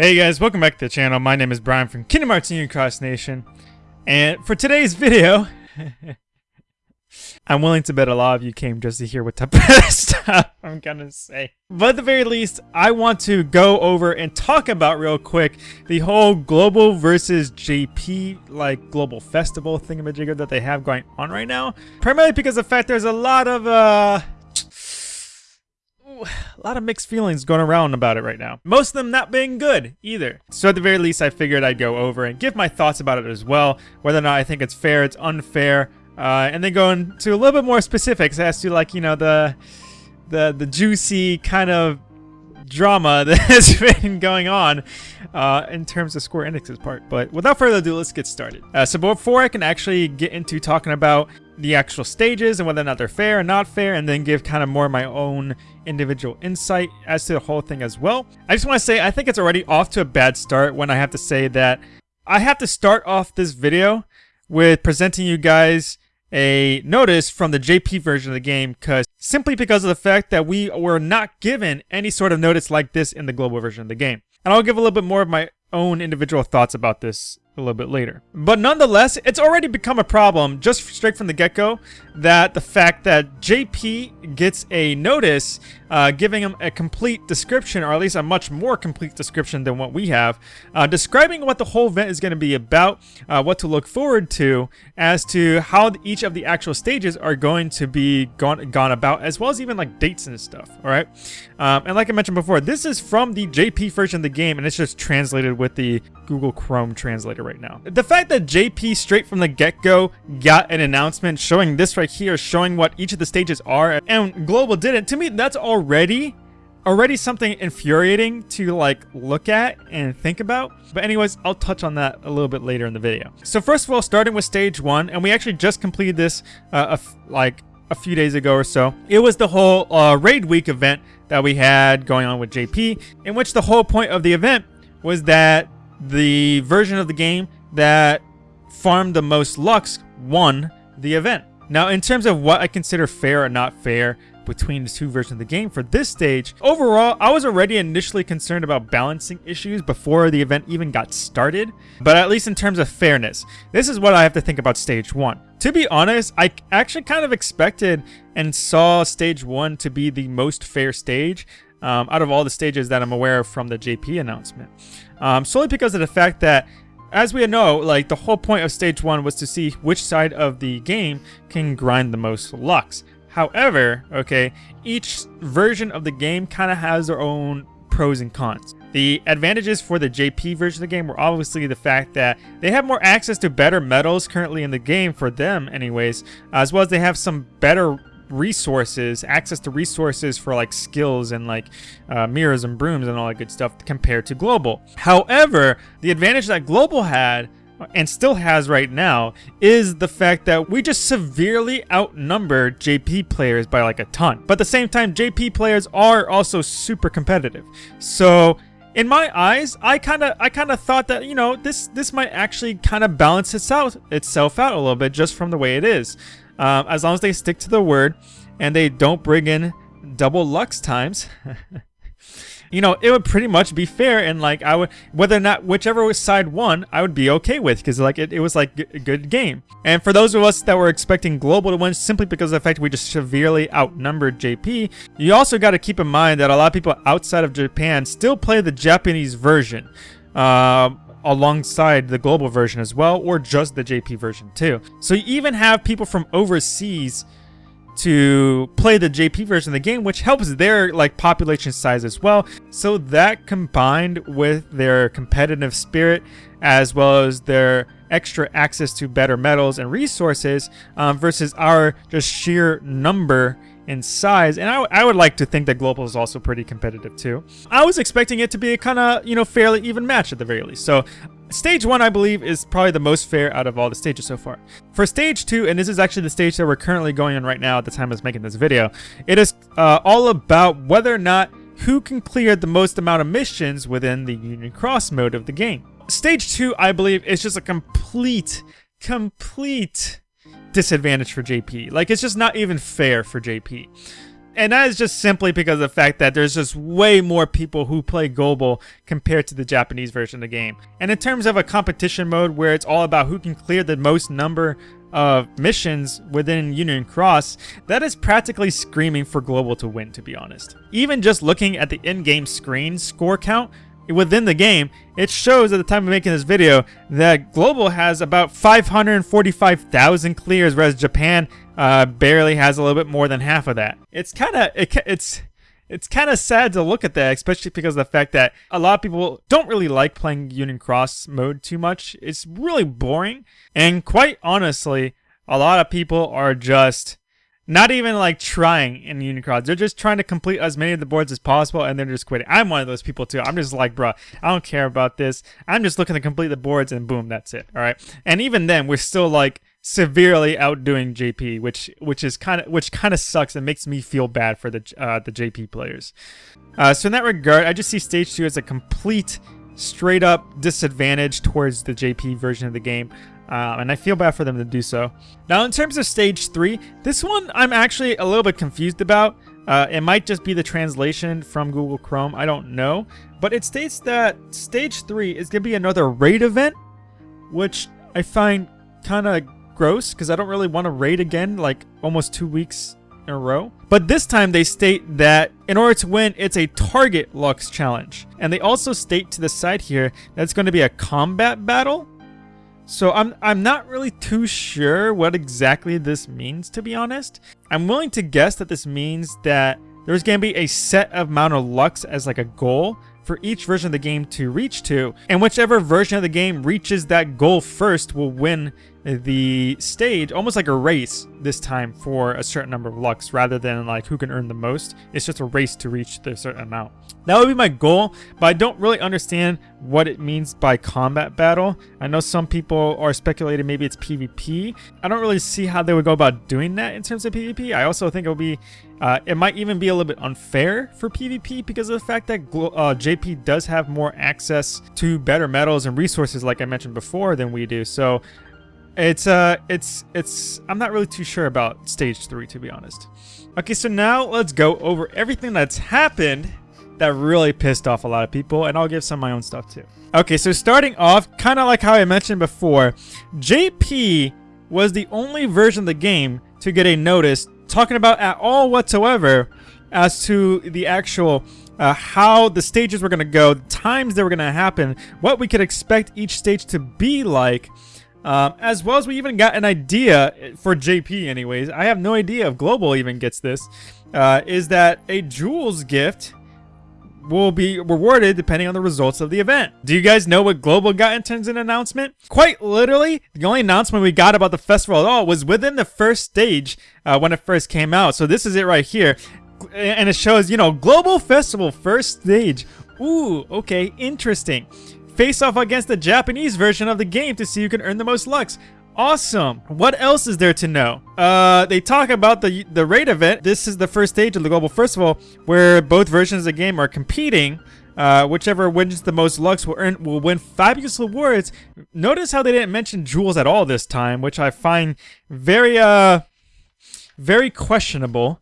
Hey guys, welcome back to the channel. My name is Brian from Kingdom Hearts Union Cross Nation. And for today's video, I'm willing to bet a lot of you came just to hear what type of stuff I'm gonna say. But at the very least, I want to go over and talk about real quick the whole global versus JP, like global festival thingamajigger that they have going on right now. Primarily because of the fact there's a lot of, uh, a lot of mixed feelings going around about it right now. Most of them not being good either. So at the very least, I figured I'd go over and give my thoughts about it as well, whether or not I think it's fair, it's unfair, uh, and then go into a little bit more specifics as to like, you know, the, the, the juicy kind of drama that has been going on uh, in terms of Square Enix's part. But without further ado, let's get started. Uh, so before I can actually get into talking about the actual stages and whether or not they're fair or not fair, and then give kind of more of my own individual insight as to the whole thing as well. I just want to say I think it's already off to a bad start when I have to say that I have to start off this video with presenting you guys a notice from the JP version of the game because simply because of the fact that we were not given any sort of notice like this in the global version of the game. And I'll give a little bit more of my own individual thoughts about this a little bit later. But nonetheless, it's already become a problem just straight from the get-go that the fact that JP gets a notice uh, giving him a complete description, or at least a much more complete description than what we have, uh, describing what the whole event is going to be about, uh, what to look forward to, as to how each of the actual stages are going to be gone, gone about, as well as even like dates and stuff, alright? Um, and like I mentioned before, this is from the JP version of the game, and it's just translated with the Google Chrome translator right now. The fact that JP straight from the get-go got an announcement showing this right here, showing what each of the stages are, and Global didn't, to me, that's already already something infuriating to like look at and think about. But anyways, I'll touch on that a little bit later in the video. So first of all, starting with stage one, and we actually just completed this uh, like a few days ago or so. It was the whole uh, Raid Week event that we had going on with JP, in which the whole point of the event was that the version of the game that farmed the most Lux won the event. Now, in terms of what I consider fair or not fair between the two versions of the game for this stage, overall, I was already initially concerned about balancing issues before the event even got started, but at least in terms of fairness, this is what I have to think about stage 1. To be honest, I actually kind of expected and saw stage 1 to be the most fair stage um, out of all the stages that I'm aware of from the JP announcement. Um, solely because of the fact that as we know, like the whole point of stage one was to see which side of the game can grind the most Lux. However, okay, each version of the game kind of has their own pros and cons. The advantages for the JP version of the game were obviously the fact that they have more access to better medals currently in the game for them anyways, as well as they have some better resources, access to resources for like skills and like uh, mirrors and brooms and all that good stuff compared to global. However, the advantage that global had and still has right now is the fact that we just severely outnumber JP players by like a ton. But at the same time, JP players are also super competitive. So in my eyes, I kind of I kind of thought that, you know, this this might actually kind of balance itself itself out a little bit just from the way it is. Um, as long as they stick to the word and they don't bring in double lux times. you know, it would pretty much be fair and like I would whether or not whichever side won, I would be okay with because like it, it was like a good game. And for those of us that were expecting global to win simply because of the fact we just severely outnumbered JP, you also got to keep in mind that a lot of people outside of Japan still play the Japanese version. Uh, alongside the global version as well, or just the JP version too. So you even have people from overseas to play the JP version of the game, which helps their like population size as well. So that combined with their competitive spirit, as well as their extra access to better medals and resources um, versus our just sheer number in size. And I, I would like to think that Global is also pretty competitive too. I was expecting it to be a kind of, you know, fairly even match at the very least. So Stage 1, I believe, is probably the most fair out of all the stages so far. For Stage 2, and this is actually the stage that we're currently going on right now at the time of making this video, it is uh, all about whether or not who can clear the most amount of missions within the Union Cross mode of the game. Stage 2, I believe, is just a complete, complete disadvantage for JP. Like, it's just not even fair for JP. And that is just simply because of the fact that there's just way more people who play global compared to the Japanese version of the game. And in terms of a competition mode where it's all about who can clear the most number of missions within Union Cross, that is practically screaming for Global to win, to be honest. Even just looking at the in-game screen score count within the game, it shows at the time of making this video that Global has about 545,000 clears, whereas Japan uh, barely has a little bit more than half of that. It's kind of it, it's it's kind of sad to look at that, especially because of the fact that a lot of people don't really like playing Union Cross mode too much. It's really boring, and quite honestly, a lot of people are just not even like trying in Union Cross. They're just trying to complete as many of the boards as possible, and they're just quitting. I'm one of those people too. I'm just like, bro, I don't care about this. I'm just looking to complete the boards, and boom, that's it. All right. And even then, we're still like severely outdoing JP, which which is kind of which kind of sucks and makes me feel bad for the uh, the JP players. Uh, so in that regard, I just see stage two as a complete, straight up disadvantage towards the JP version of the game. Uh, and I feel bad for them to do so. Now, in terms of stage three, this one I'm actually a little bit confused about. Uh, it might just be the translation from Google Chrome. I don't know. But it states that stage three is going to be another raid event, which I find kind of gross because I don't really want to raid again like almost two weeks in a row. But this time they state that in order to win, it's a target Lux challenge. And they also state to the side here that it's going to be a combat battle. So I'm, I'm not really too sure what exactly this means, to be honest. I'm willing to guess that this means that there's going to be a set amount of Lux as like a goal for each version of the game to reach to, and whichever version of the game reaches that goal first will win the stage almost like a race this time for a certain number of lux rather than like who can earn the most. It's just a race to reach the certain amount. That would be my goal, but I don't really understand what it means by combat battle. I know some people are speculating maybe it's PvP. I don't really see how they would go about doing that in terms of PvP. I also think it will be, uh, it might even be a little bit unfair for PvP because of the fact that uh, JP does have more access to better medals and resources like I mentioned before than we do. So it's, uh, it's, it's, I'm not really too sure about stage three, to be honest. Okay, so now let's go over everything that's happened that really pissed off a lot of people, and I'll give some of my own stuff too. Okay, so starting off, kind of like how I mentioned before, JP was the only version of the game to get a notice talking about at all whatsoever as to the actual uh, how the stages were going to go, the times they were going to happen, what we could expect each stage to be like, um, as well as we even got an idea for JP anyways. I have no idea if Global even gets this. Uh, is that a Jewels gift will be rewarded depending on the results of the event. Do you guys know what Global got in terms of an announcement? Quite literally, the only announcement we got about the festival at all was within the first stage uh, when it first came out. So this is it right here. And it shows, you know, Global Festival first stage. Ooh, okay, interesting face off against the Japanese version of the game to see who can earn the most Lux. Awesome. What else is there to know? Uh, they talk about the the raid event. This is the first stage of the Global Festival where both versions of the game are competing. Uh, whichever wins the most Lux will earn will win fabulous rewards. Notice how they didn't mention jewels at all this time, which I find very uh very questionable.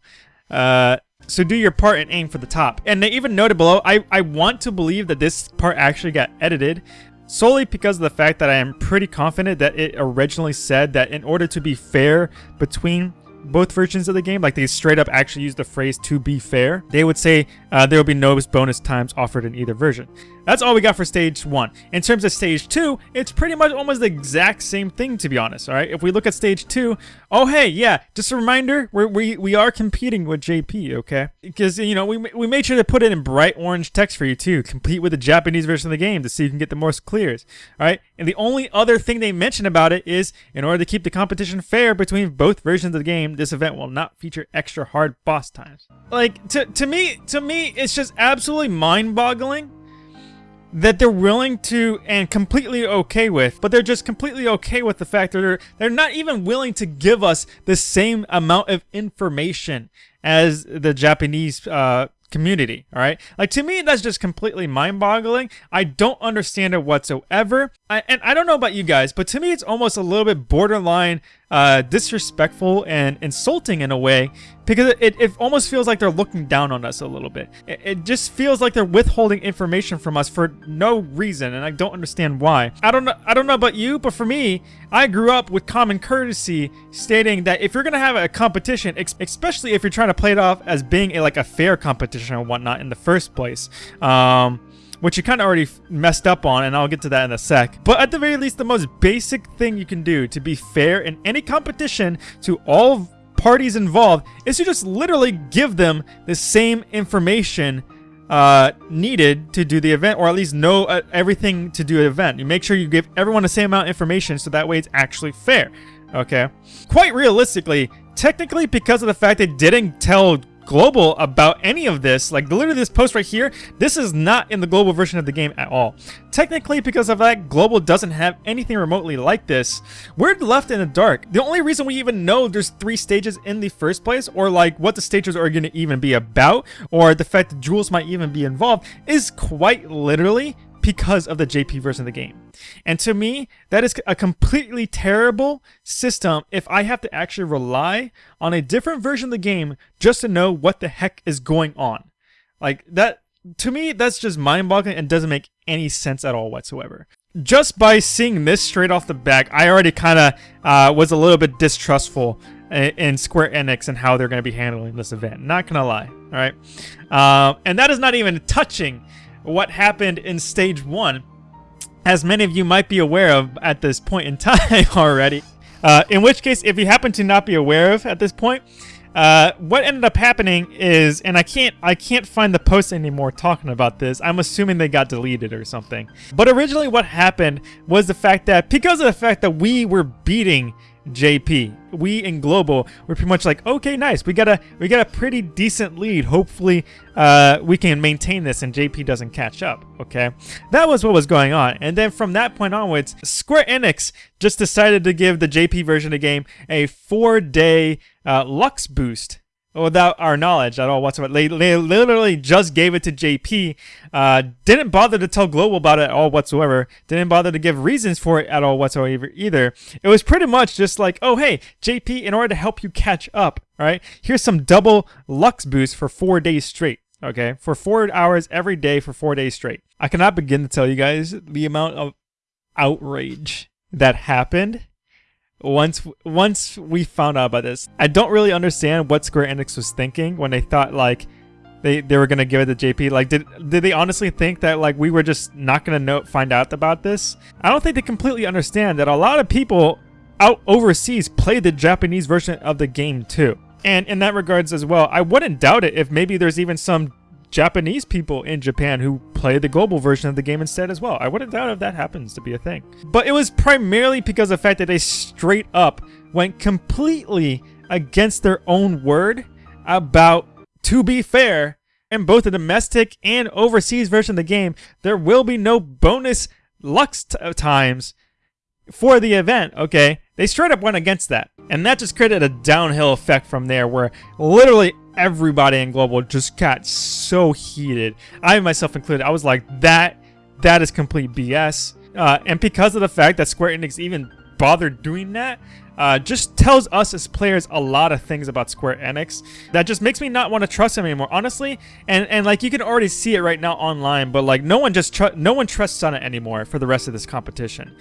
Uh, so do your part and aim for the top. And they even noted below, I, I want to believe that this part actually got edited solely because of the fact that I am pretty confident that it originally said that in order to be fair between both versions of the game, like they straight up actually used the phrase to be fair, they would say uh, there will be no bonus times offered in either version. That's all we got for stage one. In terms of stage two, it's pretty much almost the exact same thing, to be honest, all right? If we look at stage two, oh, hey, yeah, just a reminder, we're, we, we are competing with JP, okay? Because, you know, we, we made sure to put it in bright orange text for you, too. Compete with the Japanese version of the game to see if you can get the most clears, all right? And the only other thing they mention about it is, in order to keep the competition fair between both versions of the game, this event will not feature extra hard boss times. Like, to, to me, to me, it's just absolutely mind-boggling that they're willing to and completely okay with, but they're just completely okay with the fact that they're they're not even willing to give us the same amount of information as the Japanese uh, community. All right, like to me, that's just completely mind-boggling. I don't understand it whatsoever. I, and I don't know about you guys, but to me, it's almost a little bit borderline uh, disrespectful and insulting in a way because it, it almost feels like they're looking down on us a little bit. It, it just feels like they're withholding information from us for no reason, and I don't understand why. I don't know. I don't know about you, but for me, I grew up with common courtesy stating that if you're gonna have a competition, especially if you're trying to play it off as being a, like a fair competition or whatnot in the first place. Um, which you kind of already messed up on, and I'll get to that in a sec. But at the very least, the most basic thing you can do to be fair in any competition to all parties involved is to just literally give them the same information uh, needed to do the event, or at least know uh, everything to do an event. You make sure you give everyone the same amount of information so that way it's actually fair. Okay? Quite realistically, technically because of the fact they didn't tell global about any of this. Like, literally this post right here, this is not in the global version of the game at all. Technically, because of that, global doesn't have anything remotely like this. We're left in the dark. The only reason we even know there's three stages in the first place, or like what the stages are going to even be about, or the fact that jewels might even be involved, is quite literally because of the JP version of the game. And to me, that is a completely terrible system if I have to actually rely on a different version of the game just to know what the heck is going on. Like that, to me, that's just mind-boggling and doesn't make any sense at all whatsoever. Just by seeing this straight off the back, I already kind of uh, was a little bit distrustful in Square Enix and how they're going to be handling this event. Not gonna lie, all right? Um, and that is not even touching what happened in stage one, as many of you might be aware of at this point in time already. Uh, in which case, if you happen to not be aware of at this point, uh, what ended up happening is, and I can't, I can't find the post anymore talking about this. I'm assuming they got deleted or something. But originally, what happened was the fact that because of the fact that we were beating JP. We in global, we're pretty much like, okay, nice. We got a we got a pretty decent lead. Hopefully, uh, we can maintain this and JP doesn't catch up. Okay, that was what was going on. And then from that point onwards, Square Enix just decided to give the JP version of the game a four-day uh, Lux boost without our knowledge at all whatsoever. They, they literally just gave it to JP. Uh, didn't bother to tell Global about it at all whatsoever. Didn't bother to give reasons for it at all whatsoever either. It was pretty much just like, oh hey, JP, in order to help you catch up, right? Here's some double Lux boost for four days straight. Okay, for four hours every day for four days straight. I cannot begin to tell you guys the amount of outrage that happened once once we found out about this. I don't really understand what Square Enix was thinking when they thought like they they were gonna give it to JP. Like, did did they honestly think that like we were just not gonna know find out about this? I don't think they completely understand that a lot of people out overseas play the Japanese version of the game too. And in that regards as well, I wouldn't doubt it if maybe there's even some Japanese people in Japan who play the global version of the game instead as well. I wouldn't doubt if that happens to be a thing. But it was primarily because of the fact that they straight up went completely against their own word about, to be fair, in both the domestic and overseas version of the game, there will be no bonus Lux times for the event, okay? They straight up went against that. And that just created a downhill effect from there where literally everybody in Global just got so heated. I myself included. I was like, that, that is complete BS. Uh, and because of the fact that Square Enix even bothered doing that, uh, just tells us as players a lot of things about Square Enix that just makes me not want to trust them anymore, honestly. And and like you can already see it right now online, but like no one just no one trusts on it anymore for the rest of this competition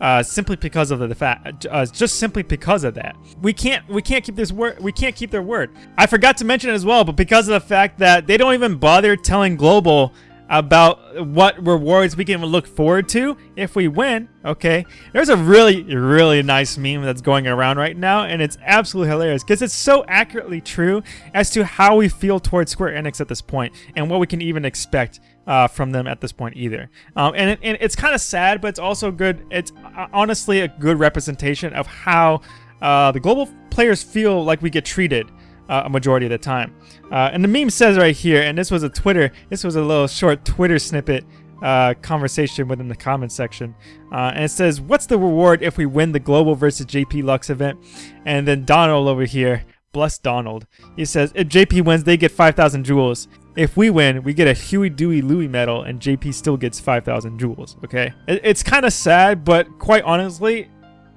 uh, simply because of the fact, uh, just simply because of that. We can't, we can't keep this word, we can't keep their word. I forgot to mention it as well, but because of the fact that they don't even bother telling Global about what rewards we can look forward to if we win, okay? There's a really, really nice meme that's going around right now, and it's absolutely hilarious because it's so accurately true as to how we feel towards Square Enix at this point and what we can even expect uh, from them at this point either. Um, and, it, and it's kind of sad, but it's also good. It's uh, honestly a good representation of how uh, the global players feel like we get treated uh, a majority of the time. Uh, and the meme says right here, and this was a Twitter, this was a little short Twitter snippet uh, conversation within the comment section. Uh, and it says, what's the reward if we win the Global versus JP Lux event? And then Donald over here, bless Donald, he says, if JP wins, they get 5,000 jewels. If we win, we get a Huey, Dewey, Louie medal, and JP still gets 5,000 jewels, okay? It's kind of sad, but quite honestly,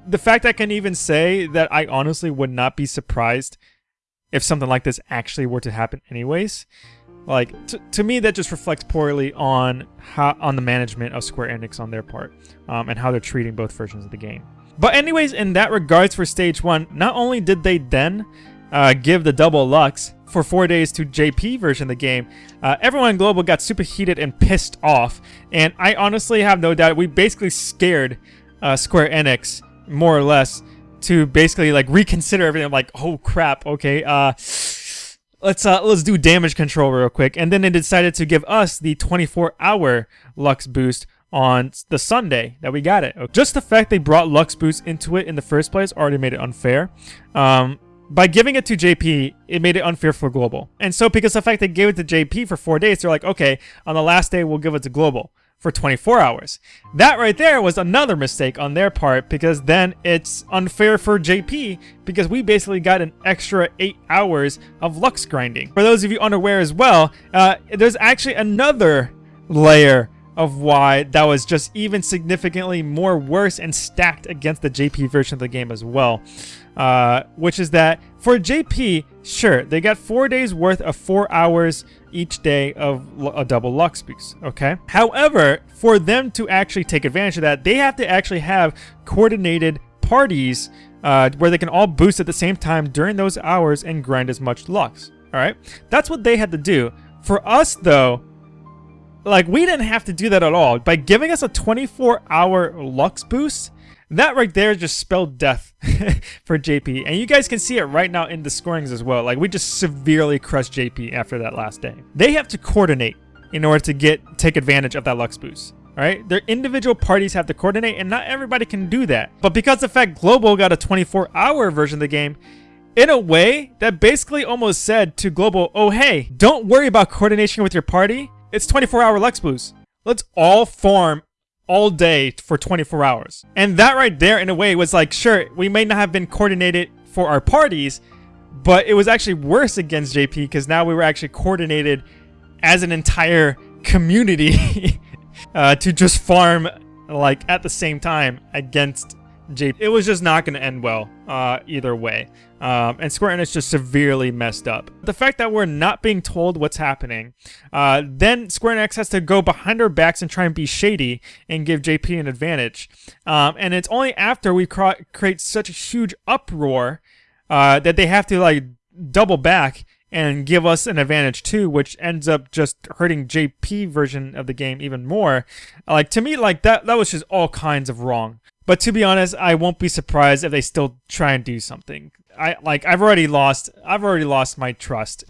the fact I can even say that I honestly would not be surprised if something like this actually were to happen anyways. Like to, me, that just reflects poorly on how on the management of Square Enix on their part, um, and how they're treating both versions of the game. But anyways, in that regards for stage one, not only did they then uh, give the double lux for four days to JP version of the game, uh, everyone in Global got super heated and pissed off. And I honestly have no doubt we basically scared uh, Square Enix more or less to basically like reconsider everything. I'm like, oh crap, okay, uh, let's uh, let's do damage control real quick. And then they decided to give us the 24 hour Lux boost on the Sunday that we got it. Just the fact they brought Lux boost into it in the first place already made it unfair. Um, by giving it to JP, it made it unfair for Global. And so because the fact they gave it to JP for four days, they're like, okay, on the last day, we'll give it to Global for 24 hours. That right there was another mistake on their part because then it's unfair for JP because we basically got an extra 8 hours of Lux grinding. For those of you unaware as well, uh, there's actually another layer of why that was just even significantly more worse and stacked against the JP version of the game as well. Uh, which is that for JP, sure, they got four days worth of four hours each day of a double Lux boost, okay? However, for them to actually take advantage of that, they have to actually have coordinated parties uh, where they can all boost at the same time during those hours and grind as much Lux, all right? That's what they had to do. For us, though, like, we didn't have to do that at all. By giving us a 24-hour Lux boost, that right there just spelled death for JP. And you guys can see it right now in the scorings as well. Like, we just severely crushed JP after that last day. They have to coordinate in order to get take advantage of that Lux boost. Right? Their individual parties have to coordinate, and not everybody can do that. But because the fact Global got a 24-hour version of the game, in a way, that basically almost said to Global, oh hey, don't worry about coordination with your party. It's 24-hour Lux boost. Let's all form all day for 24 hours. And that right there, in a way, was like, sure, we may not have been coordinated for our parties, but it was actually worse against JP because now we were actually coordinated as an entire community uh, to just farm like at the same time against JP. It was just not going to end well uh, either way. Um, and Square Enix just severely messed up. The fact that we're not being told what's happening, uh, then Square Enix has to go behind our backs and try and be shady and give JP an advantage. Um, and it's only after we create such a huge uproar uh, that they have to like double back and give us an advantage too, which ends up just hurting JP version of the game even more. Like to me, like that that was just all kinds of wrong. But to be honest, I won't be surprised if they still try and do something. I like I've already lost I've already lost my trust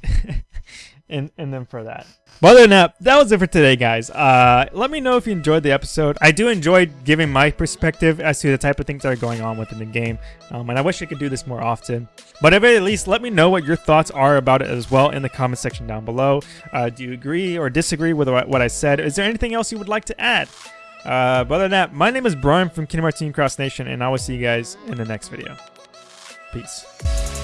in in them for that. But other than that, that was it for today, guys. Uh, let me know if you enjoyed the episode. I do enjoy giving my perspective as to the type of things that are going on within the game, um, and I wish I could do this more often. But at least, let me know what your thoughts are about it as well in the comment section down below. Uh, do you agree or disagree with what I said? Is there anything else you would like to add? Uh, but other than that, my name is Brian from Kingdom Hearts Team Cross Nation, and I will see you guys in the next video. Peace.